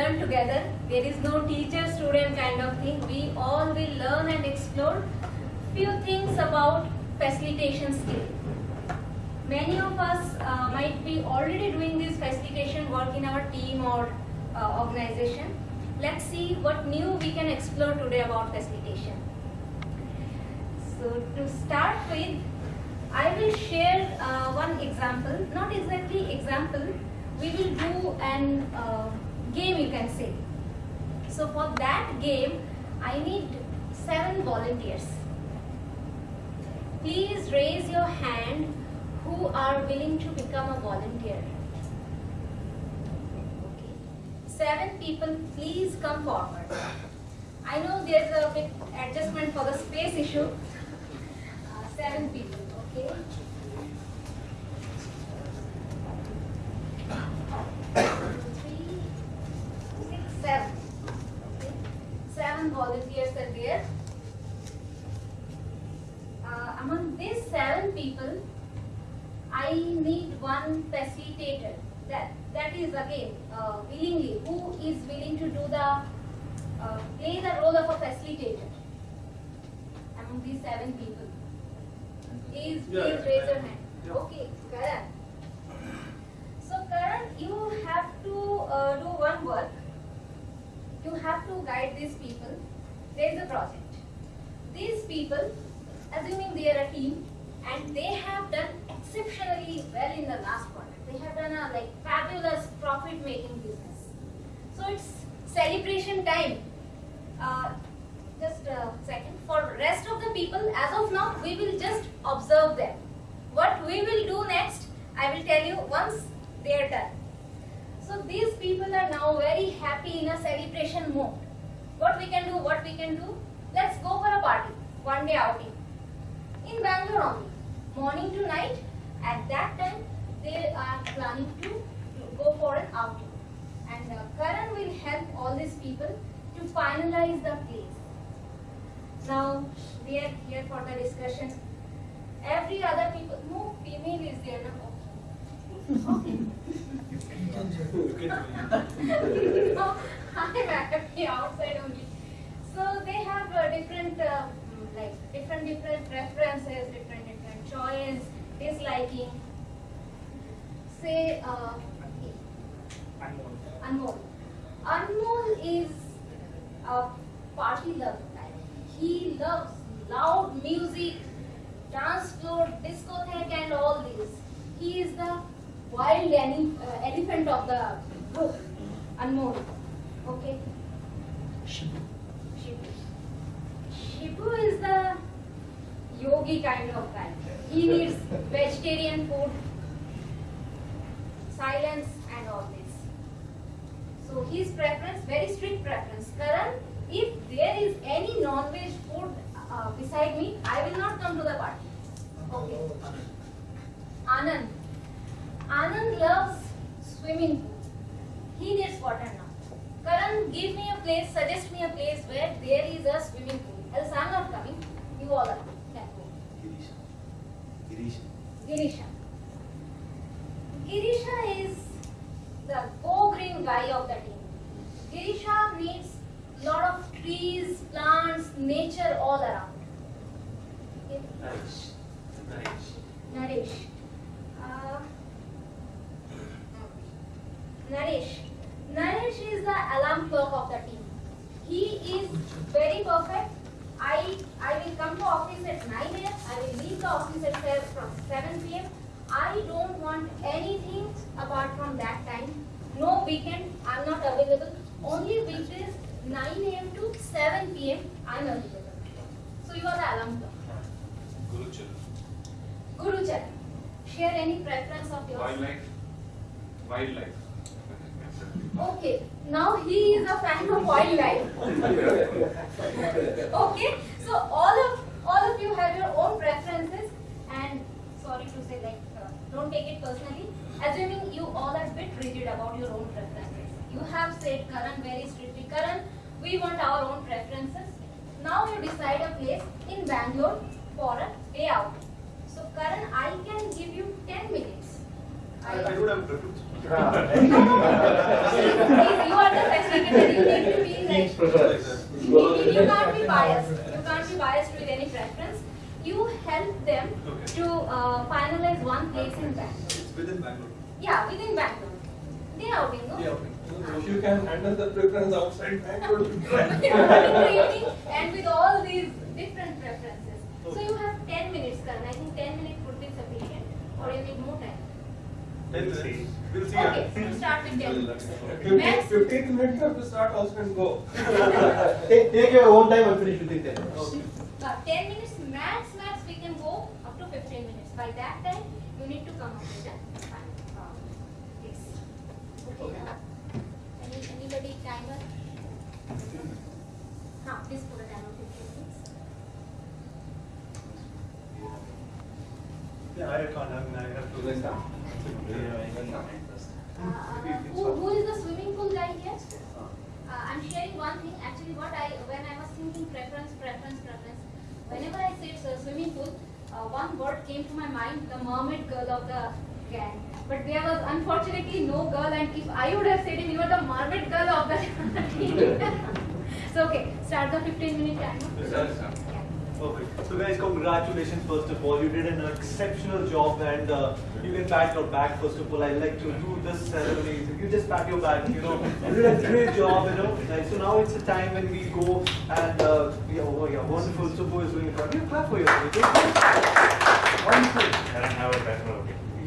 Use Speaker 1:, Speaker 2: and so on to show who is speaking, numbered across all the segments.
Speaker 1: learn together. There is no teacher-student kind of thing. We all will learn and explore few things about facilitation skill. Many of us uh, might be already doing this facilitation work in our team or uh, organization. Let's see what new we can explore today about facilitation. So to start with, I will share uh, one example, not exactly example, we will do an uh, game you can say. So for that game, I need seven volunteers. Please raise your hand who are willing to become a volunteer. Okay. Seven people, please come forward. I know there's a bit adjustment for the space issue. Uh, seven people, okay? Three, six, seven. Okay. Seven volunteers are there. Uh, among these seven people, I need one facilitator. That that is again uh, willingly. Who is willing to do the uh, play the role of a facilitator among these seven people? Please, please
Speaker 2: Yeah,
Speaker 1: raise your
Speaker 2: I-
Speaker 1: hand.
Speaker 2: yeah.
Speaker 1: Okay, Karan. So Karan, you have to uh, do one work. You have to guide these people. There is a project. These people, assuming they are a team, and they have done exceptionally well in the last quarter. They have done a like fabulous profit-making business. So it's celebration time. Uh, just a second. For rest of the people, as of now, we will just observe them. What we will do next, I will tell you once they are done. So these people are now very happy in a celebration mode. What we can do, what we can do, let's go for a party, one day outing. In Bangalore only, morning to night, at that time they are planning to, to go for an outing. And uh, Karan will help all these people to finalize the place. Now, we are here for the discussion. Every other people, no female is there, no? Okay. no, I'm actually outside only. So they have uh, different, uh, mm, like different different preferences, different different choice, disliking. Say, uh, Anmol. Anmol is a party lover guy. He loves loud music, dance floor, discotheque and all this. He is the wild uh, elephant of the group. Anmol. Okay. Shibu. Shibu is the yogi kind of guy. He needs vegetarian food, silence and all this. So his preference, very strict preference. Karan, if there is any non-veg food uh, beside me, I will not come to the party. Okay. Anand. Anand loves swimming pool. He needs water. Karan, give me a place, suggest me a place where there is a swimming pool. Else I'm not coming. You all are. Can go. Girisha. Girisha is the go-green guy of the team. Girisha needs lot of trees, plants, nature all around. Okay. Naresh. Uh, Naresh. Naresh is the alarm clock of the team. He is very perfect. I I will come to office at 9 a.m. I will leave the office at se- from 7 p.m. I don't want anything apart from that time. No weekend. I'm not available. Only weekdays 9 a.m. to 7 p.m. I'm available. So you are the alarm clock. Guru Charan. Share any preference of yours.
Speaker 2: Wildlife. Wildlife.
Speaker 1: Okay, now he is a fan of wildlife. okay, so all of all of you have your own preferences, and sorry to say, like, uh, don't take it personally. Assuming you all are a bit rigid about your own preferences. You have said Karan very strictly, Karan, we want our own preferences. Now you decide a place in Bangalore for a day out. So Karan, I can give you 10 minutes.
Speaker 3: I, I don't have a preference.
Speaker 1: Please, you are the facilitator. You need to be like.
Speaker 4: prefer.
Speaker 1: You, you- you can't be biased. You can't be biased with any preference. You help them
Speaker 3: Okay.
Speaker 1: to uh, finalize one place in Bangalore.
Speaker 3: It's within Bangalore.
Speaker 1: Yeah, within Bangalore. They are outing, no?
Speaker 3: Yeah.
Speaker 5: If you can handle the preference outside Bangalore, you can.
Speaker 1: And with all these different preferences. So you have 10 minutes, Karan. I think 10 minutes would be sufficient, or you need more time.
Speaker 3: Then we'll see. We'll see.
Speaker 1: Okay, so start with 10 minutes.
Speaker 5: Fifteen, minutes you have to start also and go.
Speaker 4: Take, take your own time and finish within 10 minutes.
Speaker 3: Okay.
Speaker 1: Uh, 10 minutes max, max we can go up to 15 minutes. By that time, you need to come up with a time. Uh, yes. Okay. Uh, any, anybody timer? Huh, please put a timer 15 minutes. Uh, who, is the swimming pool guy here? Uh, I'm sharing one thing. Actually, what I when I was thinking preference, preference, preference. Whenever I said uh, swimming pool, uh, one word came to my mind: the mermaid girl of the gang. But there was unfortunately no girl, and if I would have said it, you were the mermaid girl of the team. so okay, start the 15 minute timer. Yeah.
Speaker 3: Perfect. So guys, congratulations first of all. You did an exceptional job and uh, you can pat your back first of all. I like to do this ceremony. You just pat your back, you know. You did a great job, you know. Like, so now it's the time when we go and uh, yeah, oh yeah, wonderful. So who is doing it? You clap for yourself? Wonderful.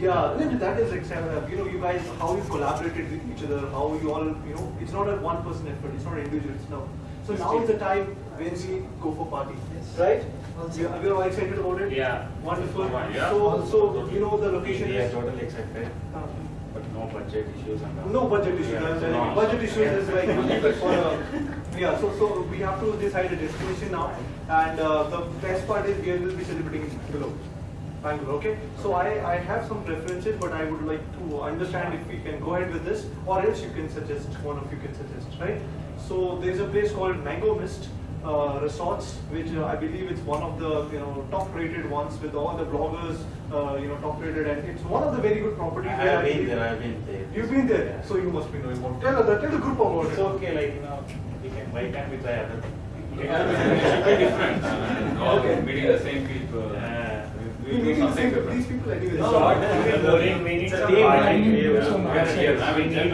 Speaker 3: Yeah, no, no, that is exceptional. You know, you guys, how you collaborated with each other, how you all, you know, it's not a one person effort, it's not individual, it's now. So now is the time when we go for party, right? You are you all excited about it?
Speaker 6: Yeah.
Speaker 3: Wonderful.
Speaker 2: Yeah.
Speaker 3: So, so you know the location
Speaker 6: We are
Speaker 3: is.
Speaker 6: totally accepted,
Speaker 3: Uh,
Speaker 6: but no budget issues and all.
Speaker 3: No budget issue,
Speaker 6: Yeah, so no.
Speaker 3: budget issues is like, for, uh, yeah, so, so we have to decide a destination now. And uh, the best part is we will be celebrating in below. Bangalore, okay? So I, I have some preferences, but I would like to understand if we can go ahead with this, or else you can suggest, one of you can suggest, right? So there's a place called Mango Mist uh, Resorts, which uh, I believe it's one of the, you know, top rated ones with all the bloggers, uh, you know, top rated, and it's one of the very good properties.
Speaker 6: I
Speaker 3: properties.
Speaker 6: have been there, I have been there.
Speaker 3: You've been there,
Speaker 6: Yeah.
Speaker 3: so you must be knowing about. Tell us, tell the group about
Speaker 6: It's
Speaker 3: it.
Speaker 6: okay, like, you know, we can, why can't we try other?
Speaker 2: It's very different. uh, all
Speaker 3: Okay.
Speaker 2: Meeting the same people.
Speaker 6: Yeah.
Speaker 3: These
Speaker 2: different.
Speaker 3: people anyway.
Speaker 6: No,
Speaker 3: So-
Speaker 6: it's boring, we need
Speaker 4: It's a
Speaker 6: some
Speaker 4: team,
Speaker 6: party.
Speaker 4: I need
Speaker 6: Yeah.
Speaker 4: some
Speaker 6: Yes,
Speaker 4: action.
Speaker 6: yes, I mean,
Speaker 2: We need-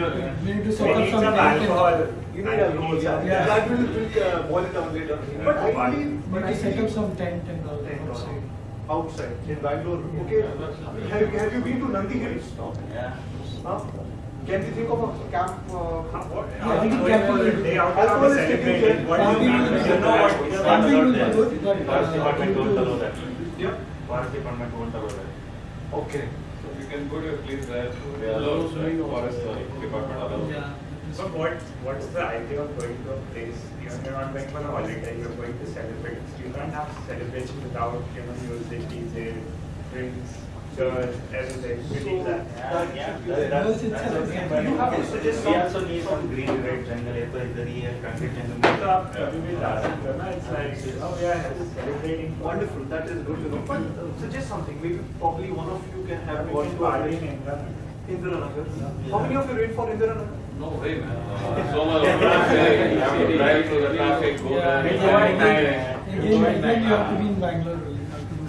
Speaker 4: We need to
Speaker 6: we
Speaker 4: sort out
Speaker 6: need
Speaker 4: some
Speaker 6: some
Speaker 4: drink and-
Speaker 6: alcohol.
Speaker 3: You need alcohol, yeah.
Speaker 4: Yeah.
Speaker 3: That will, will boil it down later. But I believe, but
Speaker 4: Need
Speaker 3: I
Speaker 4: to set up
Speaker 3: believe
Speaker 4: some tent and all
Speaker 3: Tent or
Speaker 4: outside.
Speaker 3: outside in Bangalore. Okay. Have, have you been to Nandi Hills?
Speaker 6: Yeah.
Speaker 3: Huh? Can we think of a camp? Uh,
Speaker 4: Yeah, I think camping will be
Speaker 6: Day
Speaker 4: good.
Speaker 6: out
Speaker 3: Alcohol
Speaker 6: of
Speaker 3: is
Speaker 6: celebrating,
Speaker 3: taken
Speaker 6: what do you
Speaker 4: Camping
Speaker 6: mean?
Speaker 4: will be
Speaker 6: You know
Speaker 4: good.
Speaker 6: what, we are not
Speaker 4: Camping will
Speaker 6: allowed
Speaker 4: be
Speaker 6: there.
Speaker 4: good, but,
Speaker 6: Forest department
Speaker 4: due
Speaker 6: won't
Speaker 4: to-
Speaker 6: allow that.
Speaker 3: yeah.
Speaker 6: Forest department won't allow that.
Speaker 3: Okay.
Speaker 2: So you can go to a place where they allow right, forest uh, department allows.
Speaker 4: Yeah.
Speaker 7: So what, what's the idea of going to a place, you know, you're not going for a holiday, you're going to celebrate. You can't have celebration without, you know, music, DJ, drinks, church, everything. You need that.
Speaker 6: Yeah, yeah,
Speaker 3: should
Speaker 6: that- that's,
Speaker 4: Yes, it's
Speaker 6: that's
Speaker 4: a-
Speaker 6: okay, but
Speaker 3: suggest
Speaker 6: we also need some green, red jungle, apple, idhar here, concrete jungle.
Speaker 7: So up, you will ask, it's like, oh yeah, celebrating.
Speaker 3: Wonderful. That is good to know. But uh, suggest something. Maybe probably one of you can have
Speaker 7: We
Speaker 3: gone to a
Speaker 7: party in Indira.
Speaker 3: Indiranagar. How many of you wait for Indiranagar?
Speaker 2: No way, man. Uh, so much of traffic, you have to drive through the traffic, go
Speaker 4: Yeah,
Speaker 2: there.
Speaker 4: again,
Speaker 6: Enjoy
Speaker 2: and-
Speaker 6: night.
Speaker 4: Again, again, you have to be in Bangalore.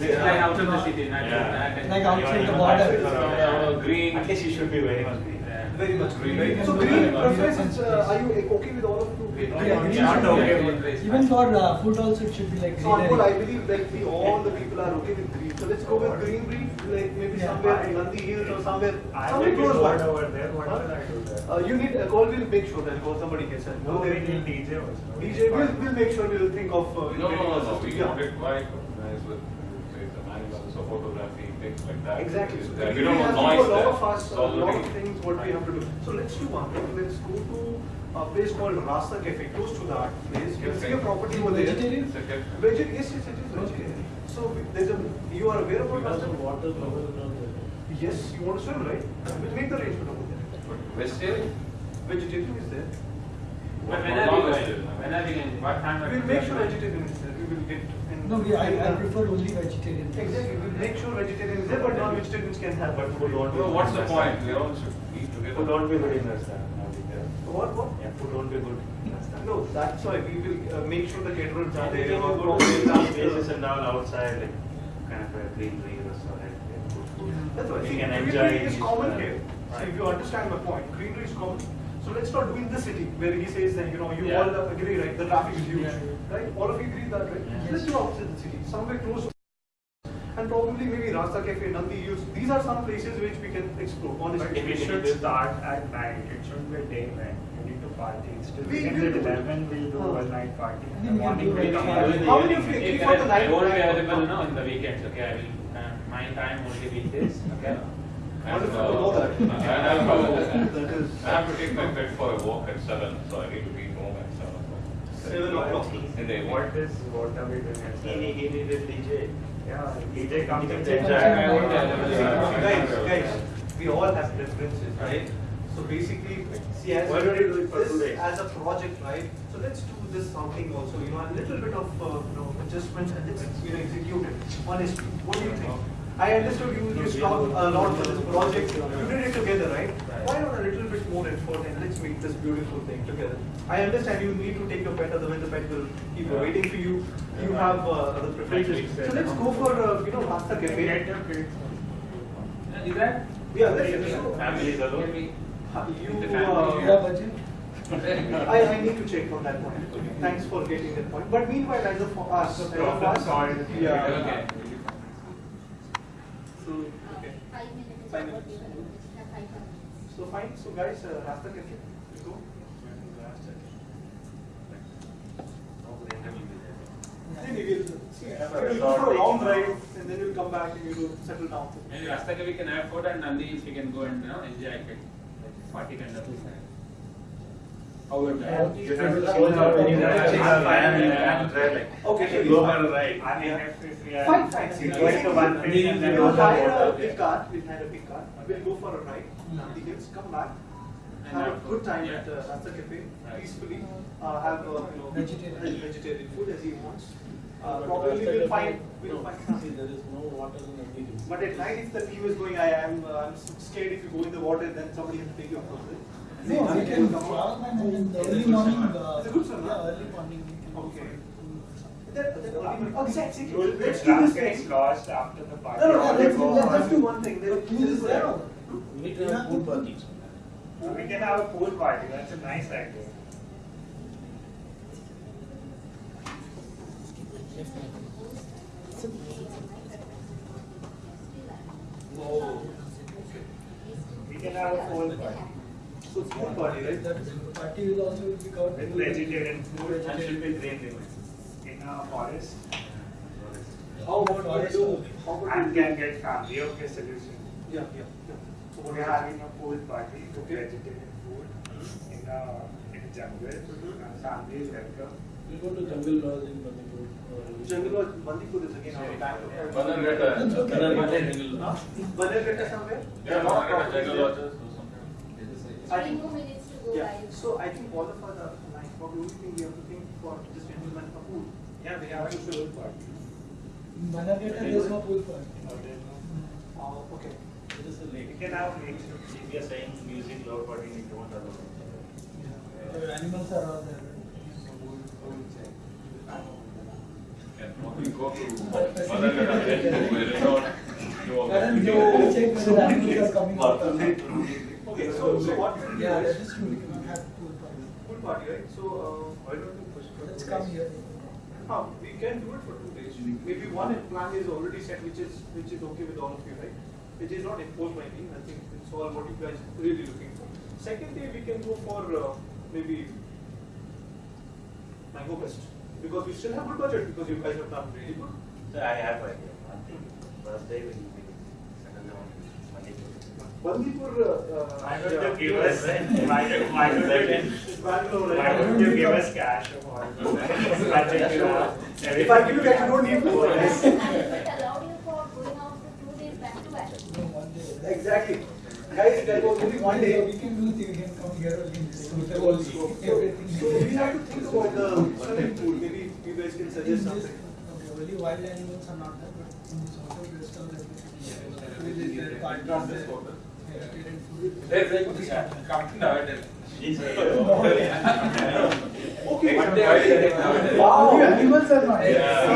Speaker 4: You have to
Speaker 6: like out of the city,
Speaker 2: not
Speaker 6: Yeah.
Speaker 2: back and-
Speaker 4: Like outside the border.
Speaker 6: yeah, yeah.
Speaker 2: Uh, green.
Speaker 6: At least you should be very much green.
Speaker 3: Very much green.
Speaker 2: Green.
Speaker 3: So
Speaker 4: Green.
Speaker 3: green
Speaker 4: Green.
Speaker 3: Uh, are you okay with all of you?
Speaker 2: We
Speaker 4: Yeah, green
Speaker 2: to-
Speaker 4: should
Speaker 6: be
Speaker 2: Yeah,
Speaker 6: okay.
Speaker 2: green.
Speaker 4: Even for uh, food also it should be like
Speaker 3: So Anmol, I
Speaker 4: greenery.
Speaker 3: believe like we all the people are okay with green. So let's go with green green, like maybe
Speaker 4: Yeah.
Speaker 3: somewhere in Nandi Hills or somewhere,
Speaker 7: I
Speaker 3: somewhere close by.
Speaker 7: over there, what
Speaker 3: Huh?
Speaker 7: I do there?
Speaker 3: Uh, you need a call. We'll make sure that call somebody gets it.
Speaker 7: No, we need DJ also.
Speaker 3: DJ, we'll, we'll make sure we'll think of. Uh,
Speaker 2: No, no, no, no, we
Speaker 3: yeah.
Speaker 2: want it quite nice with, say, some animals or photography, things like that.
Speaker 3: Exactly. So
Speaker 2: Uh,
Speaker 3: we
Speaker 2: We don't
Speaker 3: have
Speaker 2: want
Speaker 3: to
Speaker 2: noise
Speaker 3: do a lot of us,
Speaker 2: It's
Speaker 3: a lot of things what we have to do. So let's do one thing. Let's go to a place called Rasta Cafe, close to that place. We'll see a property over there.
Speaker 4: Vegetarian?
Speaker 2: It's a cafe.
Speaker 3: Veget, yes, yes, it is vegetarian. So there's a, you are aware about Rasta?
Speaker 5: water level
Speaker 3: Yes, you want to swim, right? We'll make the arrangement over there.
Speaker 2: But Vegetarian?
Speaker 3: Vegetarian is there.
Speaker 6: But when are we going?
Speaker 2: vegetarian.
Speaker 6: When are we going? What time? are we
Speaker 3: We'll make sure
Speaker 6: going?
Speaker 3: vegetarian is there. We will get in
Speaker 8: No, we, I, I prefer only vegetarian.
Speaker 3: Exactly, we make sure vegetarian is there, but non-vegetarians can have.
Speaker 6: But food won't be.
Speaker 2: Well, what's the point? We all should eat
Speaker 6: Food
Speaker 2: together.
Speaker 6: won't be good in Rajasthan.
Speaker 3: What, what?
Speaker 6: Yeah, food won't be good.
Speaker 3: No, that's why we will uh, make sure the caterers are
Speaker 6: They
Speaker 3: there.
Speaker 6: can
Speaker 3: or
Speaker 6: go
Speaker 3: probably
Speaker 6: to places and all outside, like kind of a greenery restaurant, like good.
Speaker 3: That's why,
Speaker 6: We
Speaker 3: see,
Speaker 6: can
Speaker 3: greenery is common
Speaker 6: other.
Speaker 3: here. So
Speaker 6: Right.
Speaker 3: if you understand my point, greenery is common. So let's not do in the city where he says that, you know, you
Speaker 2: Yeah.
Speaker 3: all agree, right, the traffic is huge,
Speaker 8: Yeah.
Speaker 3: right? All of you agree that, right?
Speaker 6: Yeah.
Speaker 3: Let's do outside the city, somewhere close to and probably maybe Rasta Cafe, Nandi Hills. These are some places which we can explore,
Speaker 7: But
Speaker 3: honestly.
Speaker 7: we should start at night. It shouldn't be a day event. We need to party. It's still
Speaker 3: We
Speaker 7: begins
Speaker 3: will do
Speaker 7: 11. We'll do
Speaker 3: Uh.
Speaker 7: a night party. In the morning we'll come
Speaker 8: in
Speaker 7: back.
Speaker 8: the
Speaker 3: How many
Speaker 2: evening.
Speaker 3: of you
Speaker 2: Hey,
Speaker 3: agree for
Speaker 2: I-
Speaker 3: the night?
Speaker 2: I won't be available now in the weekends, okay? I will, uh, my time only weekdays, okay? And,
Speaker 3: Wonderful
Speaker 2: uh,
Speaker 3: know that.
Speaker 2: and I have to-
Speaker 3: That is.
Speaker 2: I have to take my pet for a walk at seven, so I need to be home at seven o'clock.
Speaker 3: Seven o'clock.
Speaker 2: In the evening.
Speaker 7: What is what are we doing at
Speaker 6: He,
Speaker 7: seven?
Speaker 6: he needed DJ.
Speaker 7: Yeah, DJ comes and
Speaker 6: DJ
Speaker 7: enjoy.
Speaker 2: I won't be
Speaker 3: See,
Speaker 2: available.
Speaker 3: Guys, guys, we all have preferences, right? So basically, see, as
Speaker 6: Why don't you do it for
Speaker 3: this as a project, right? So let's do this something also, you know, a little bit of, uh, you know, adjustments and let's, you know, execute it. Honestly, what do you think? I understood you, you strong a lot for this project, you did it together, right? Why not a little bit more effort and let's make this beautiful thing together? I understand you need to take your pet, otherwise the pet will keep waiting for you. You have uh, other preferences. So let's go for, uh, you know, Rasta
Speaker 7: Get
Speaker 3: Cafe.
Speaker 7: your.
Speaker 2: Is that?
Speaker 3: Yeah, let's, so,
Speaker 6: Families alone.
Speaker 3: you,
Speaker 2: The
Speaker 8: Yeah,
Speaker 3: uh,
Speaker 8: budget.
Speaker 3: I, I need to check on that point. Thanks for getting that point. But meanwhile, as of for us, as of
Speaker 7: Problem
Speaker 3: us, yeah.
Speaker 2: Okay.
Speaker 3: So, okay.
Speaker 1: Five minutes.
Speaker 3: Five minutes.
Speaker 1: Yeah, five minutes.
Speaker 3: So fine. So guys, uh, Rasta Cafe, you go. Then we will see. We'll go for a long drive, and then we'll come back and we will settle down.
Speaker 9: Maybe Rasta we can have food and Nandi if we can go and you know enjoy it. Party kind of thing. How would that?
Speaker 6: You have to show how many have and you have to try like.
Speaker 3: Okay, so
Speaker 6: Go
Speaker 3: we-
Speaker 6: for a ride.
Speaker 7: I mean, if, we
Speaker 3: Fine, fine.
Speaker 7: Going to one place and then
Speaker 3: We'll hire a big car, we'll hire a big car, we'll go for a ride, Nandi Hills, come back, have a good time
Speaker 9: yeah.
Speaker 3: at uh, Rasta Cafe, peacefully, uh, have, uh, you know,
Speaker 8: Vegetarian.
Speaker 3: vegetarian food as he wants. Uh, probably we'll find, we'll find something.
Speaker 5: there is no water in the meeting.
Speaker 3: But at night, if the team is going, I am, uh, I'm scared if you go in the water, then somebody has to take you it.
Speaker 8: No, we can travel the early morning. uh,
Speaker 3: a?
Speaker 8: Yeah, early morning.
Speaker 3: Okay. exactly, let's just do one thing.
Speaker 8: Is there?
Speaker 5: We need to have pool party.
Speaker 7: We can have a pool party. That's a nice idea.
Speaker 3: Oh,
Speaker 7: We can have a pool party
Speaker 3: so it's pool party, right?
Speaker 8: That is, the party will also be covered.
Speaker 7: with vegetarian food
Speaker 6: And should be greenery.
Speaker 7: in a forest
Speaker 3: How about we do, how about
Speaker 7: and can get family. Okay, solution.
Speaker 3: Yeah, yeah, yeah. So what
Speaker 7: We're having a pool party with
Speaker 3: Okay.
Speaker 7: vegetarian food in a in a jungle. Mm-hmm. And family is welcome.
Speaker 5: We go to jungle lodge in Manipur.
Speaker 3: Jungle Lodge, Bandipur is again our back.
Speaker 2: Bannerghatta.
Speaker 8: That's okay.
Speaker 3: Huh? Bannerghatta somewhere?
Speaker 2: Yeah,
Speaker 3: Not
Speaker 2: Bannerghatta, Jungle
Speaker 3: there.
Speaker 2: Lodges or something.
Speaker 3: I think,
Speaker 1: more minutes to go,
Speaker 3: yeah,
Speaker 1: guys.
Speaker 3: so I think all of us are aligned, but the only thing we have to think for this gentleman a pool.
Speaker 7: Yeah, we have a pool party.
Speaker 8: In Bannerghatta, there is no pool party.
Speaker 7: Or there's no- hmm.
Speaker 3: Oh, okay.
Speaker 5: It is a
Speaker 7: We
Speaker 5: lake.
Speaker 7: can have mix.
Speaker 6: If you are saying music, low party, you don't allow.
Speaker 8: The animals are all there.
Speaker 2: And when we go to Bannerghatta, then to a resort, do all.
Speaker 8: Karan, you check whether the animals are coming out or not.
Speaker 3: Okay, so, so what
Speaker 8: Yeah, that
Speaker 3: is,
Speaker 8: is true, we have pool party.
Speaker 3: pool party, right? So, uh, why don't we push for
Speaker 8: Let's come
Speaker 3: days?
Speaker 8: here.
Speaker 3: Huh, we can do it for two days. Maybe one plan is already set, which is, which is okay with all of you, right? Which is not imposed by me, I think it's all what you guys really looking for. Second day, we can go for, uh, maybe Mango Fest, because we still have good budget, because you guys have done really good.
Speaker 6: So I have idea. One thing, first day we will be settle down Manipur.
Speaker 3: Bandipur, uh,
Speaker 7: Why
Speaker 3: uh,
Speaker 7: don't
Speaker 3: yeah,
Speaker 7: you give us, why don't, why don't you, why don't you give us cash of all? Budget you have.
Speaker 3: If I give you cash, you don't need food, right?
Speaker 1: Has it allowed you for going out for two days back to back?
Speaker 8: No, one day.
Speaker 3: Exactly. Guys, that was only one day.
Speaker 8: We can do things, we can come here only.
Speaker 3: So,
Speaker 8: discuss
Speaker 3: so
Speaker 8: Everything.
Speaker 3: so we have to think about the swimming pool, maybe you guys can suggest something.
Speaker 8: Okay, only wild animals are not there, but in this hotel restaurant, everything is there. Cartoons there, vegetarian food.
Speaker 9: There's like, yeah, come nowadays.
Speaker 3: Okay.
Speaker 9: One day I will take nowadays.
Speaker 8: Wow, animals are not.
Speaker 9: Yeah,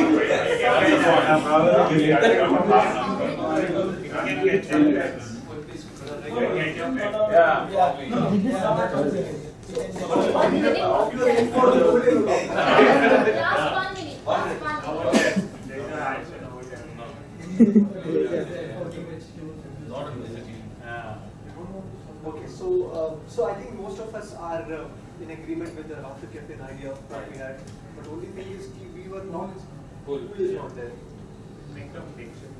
Speaker 8: Yeah,
Speaker 9: probably.
Speaker 8: no, yeah, that's also it.
Speaker 1: One minute.
Speaker 3: You are in for the whole day.
Speaker 1: Last one minute. Last one minute.
Speaker 9: Not in the city.
Speaker 3: Okay, so uh, so I think most of us are uh, in agreement with the Rasta Cafe idea that we had, but only thing is ki we were not.
Speaker 9: Cool.
Speaker 3: Who is not there?
Speaker 7: Make them picture.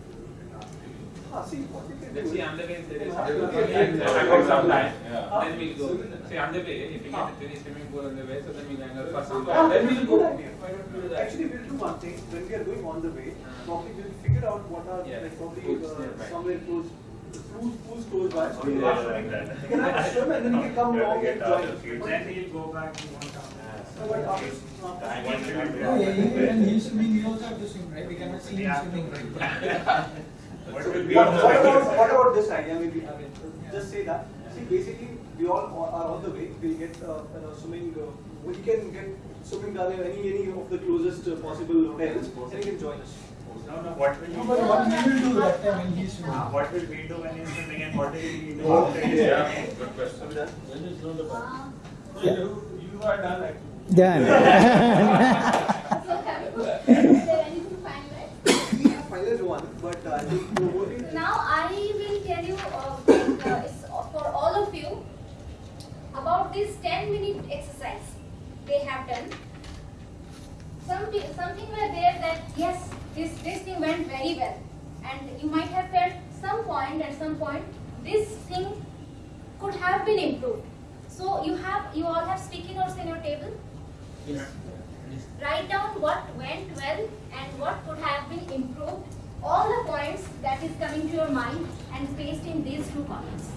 Speaker 3: Ah, see what we can
Speaker 9: Let's
Speaker 3: do.
Speaker 9: see, on the way there is. I got some time.
Speaker 2: Yeah.
Speaker 9: Then we'll go. See, on the way, if you get any swimming pool on the way, so then we'll hang out first.
Speaker 3: Ah,
Speaker 9: Then we'll go.
Speaker 3: good idea.
Speaker 9: Why don't we do that?
Speaker 3: Actually, we'll do one thing. When we are going on the way, probably we'll figure out what are
Speaker 9: Yeah,
Speaker 3: like probably
Speaker 9: pools
Speaker 3: uh, somewhere close, pools, pools close by. We
Speaker 7: Yeah,
Speaker 3: can
Speaker 7: like that.
Speaker 3: You can have a swim and then you can come along and join.
Speaker 7: Then he'll go back, he won't come.
Speaker 3: So what after- after-?
Speaker 8: Oh, yeah, yeah, when he's swimming, we also have to swim, right? We cannot see him
Speaker 7: Yeah.
Speaker 8: swimming?
Speaker 7: What
Speaker 3: What, about what about this idea? Maybe I mean, just say that. See, basically, we all are on the way. We'll get uh, know, swimming. Uh, we can get swimming down any any of the closest uh, possible hotels, and you can join us.
Speaker 7: No, no, what will
Speaker 8: No,
Speaker 7: you
Speaker 8: but
Speaker 7: do?
Speaker 8: what we will do that time when he's swimming?
Speaker 7: What will we do when he's swimming and what will we do after he's
Speaker 2: Yeah,
Speaker 7: swimming?
Speaker 2: good question.
Speaker 3: So done.
Speaker 5: Then it's not a party. You, you are done actually.
Speaker 10: Done.
Speaker 1: So is there anything finalized?
Speaker 3: We have one, but uh, I think the.
Speaker 1: Now I will tell you, uh, like, uh, it's for all of you, about this 10 minute exercise they have done. Some, something were there that yes, this, this thing went very well. And you might have felt some point at some point, this thing could have been improved. So you have, you all have sticky notes in your table. Yes. Write down what went well and what could have been improved. All the points that is coming to your mind and paste in these two columns.